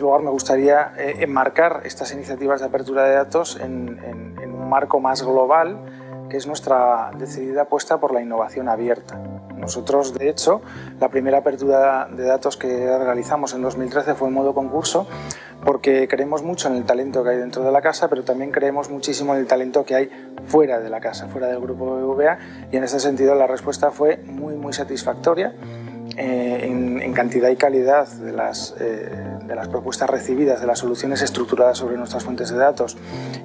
tercer lugar, me gustaría eh, enmarcar estas iniciativas de apertura de datos en, en un marco más global, que es nuestra decidida apuesta por la innovación abierta. Nosotros, de hecho, la primera apertura de datos que realizamos en 2013 fue en modo concurso, porque creemos mucho en el talento que hay dentro de la casa, pero también creemos muchísimo en el talento que hay fuera de la casa, fuera del grupo BBVA, y en ese sentido la respuesta fue muy, muy satisfactoria. Eh, en, cantidad y calidad de las, eh, de las propuestas recibidas, de las soluciones estructuradas sobre nuestras fuentes de datos.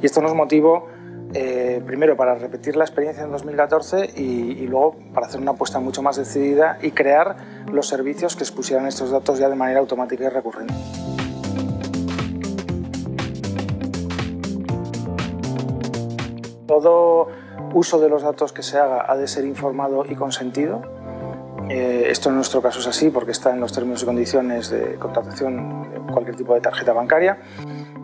Y esto nos motivó eh, primero para repetir la experiencia en 2014 y, luego para hacer una apuesta mucho más decidida y crear los servicios que expusieran estos datos ya de manera automática y recurrente. Todo uso de los datos que se haga ha de ser informado y consentido. Eh, esto en nuestro caso es así porque está en los términos y condiciones de contratación de cualquier tipo de tarjeta bancaria.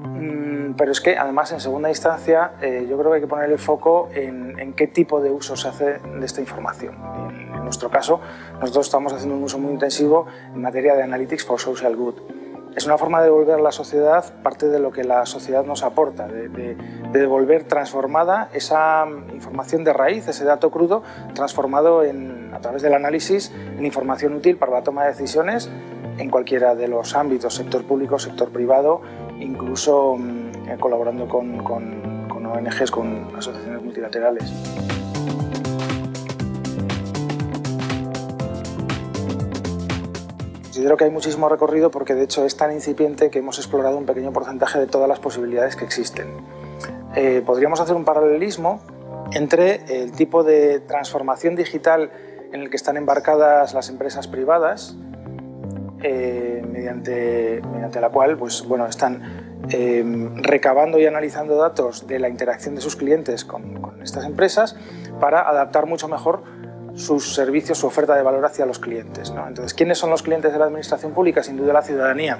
Mm, pero es que además en segunda instancia eh, yo creo que hay que poner el foco en, qué tipo de uso se hace de esta información. En, en, nuestro caso, nosotros estamos haciendo un uso muy intensivo en materia de Analytics for Social Good. Es una forma de devolver a la sociedad parte de lo que la sociedad nos aporta, de, de, de devolver transformada esa información de raíz, ese dato crudo, transformado a través del análisis en información útil para la toma de decisiones en cualquiera de los ámbitos, sector público, sector privado, incluso mm, eh, colaborando con, con ONGs, con asociaciones multilaterales. Considero que hay muchísimo recorrido porque de hecho es tan incipiente que hemos explorado un pequeño porcentaje de todas las posibilidades que existen. Eh, podríamos hacer un paralelismo entre el tipo de transformación digital en el que están embarcadas las empresas privadas eh, mediante, mediante la cual pues, bueno, están eh, recabando y analizando datos de la interacción de sus clientes con, con, estas empresas para adaptar mucho mejor sus servicios, su oferta de valor hacia los clientes. ¿no? Entonces, ¿quiénes son los clientes de la administración pública? Sin duda la ciudadanía.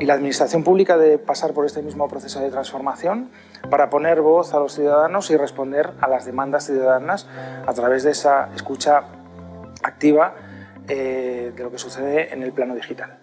Y la administración pública debe pasar por este mismo proceso de transformación para poner voz a los ciudadanos y responder a las demandas ciudadanas a través de esa escucha activa eh, de lo que sucede en el plano digital.